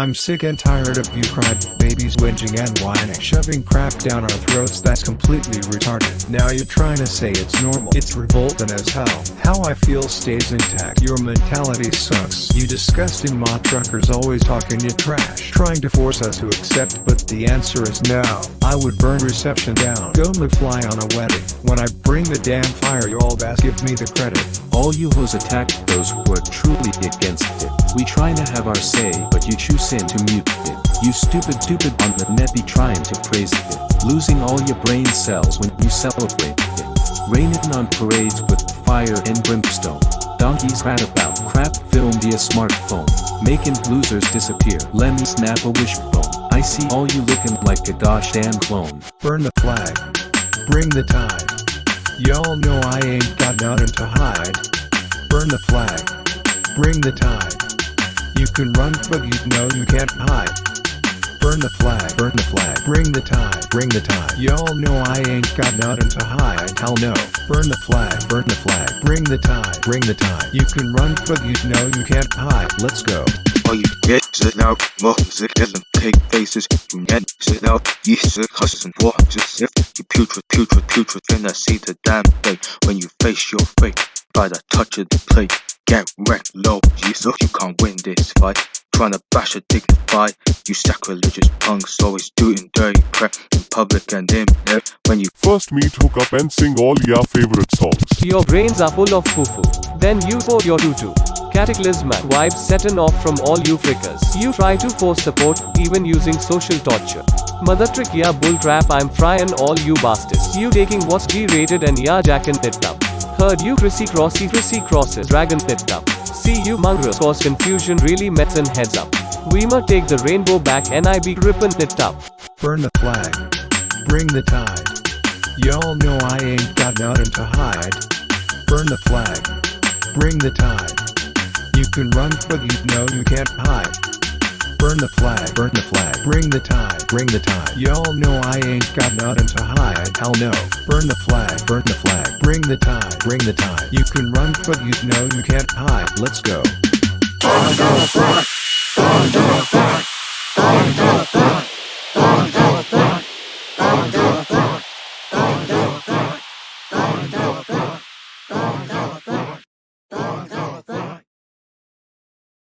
I'm sick and tired of you cried, babies whinging and whining Shoving crap down our throats that's completely retarded. Now you're trying to say it's normal It's revolting as hell. How I feel stays intact Your mentality sucks. You disgusting mod truckers always talking your trash Trying to force us to accept but the answer is no. I would burn reception down Go McFly on a wedding. When I bring the damn fire you all best give me the credit. All you hoes attack those who are trying to have our say but you choose sin to mute it. You stupid stupid on the net be trying to praise it. Losing all your brain cells when you celebrate it. Raining on parades with fire and brimstone. Donkeys rat about crap film via smartphone. Making losers disappear. Let me snap a wishbone. I see all you looking like a gosh damn clone. Burn the flag. Bring the tide. Y'all know I ain't got nothing to hide. Burn the flag. Bring the tide. You can run but you know you can't hide. Burn the flag, burn the flag, bring the tide, bring the tide. Y'all know I ain't got nothing to hide, hell no. Burn the flag, burn the flag, bring the tide, bring the tide. You can run but you know you can't hide, let's go. All you get is now music doesn't take faces. You get it now, yeast causes and war. Just if you putrid, putrid, putrid, then I see the damn thing when you face your fate by the touch of the plate. Get wrecked low, you so you can't win this fight. Trying to bash a dignified, you sacrilegious punks always doing dirty crap in public and in there when you first meet, hook up and sing all your favorite songs. Your brains are full of foo-foo. Then you pour your tutu. Cataclysmic vibes setting off from all you frickers. You try to force support, even using social torture. Mother trick yeah bullcrap I'm frying all you bastards. You taking what's G-rated and ya jacking it up. Heard you Chrissy Crossy Chrissy Crosses Dragon picked up. See you mongrels cause confusion really mets and heads up. We must take the rainbow back NIB ripping it up. Burn the flag. Bring the tide. Y'all know I ain't got nothing to hide. Burn the flag. Bring the tide. You can run but you know you can't hide. Burn the flag, burn the flag, bring the tide, bring the tide. Y'all know I ain't got nothing to hide, hell no. Burn the flag, burn the flag, bring the tide, bring the tide. You can run but you know you can't hide, let's go. Under the flag, burn the flag, Under. the flag.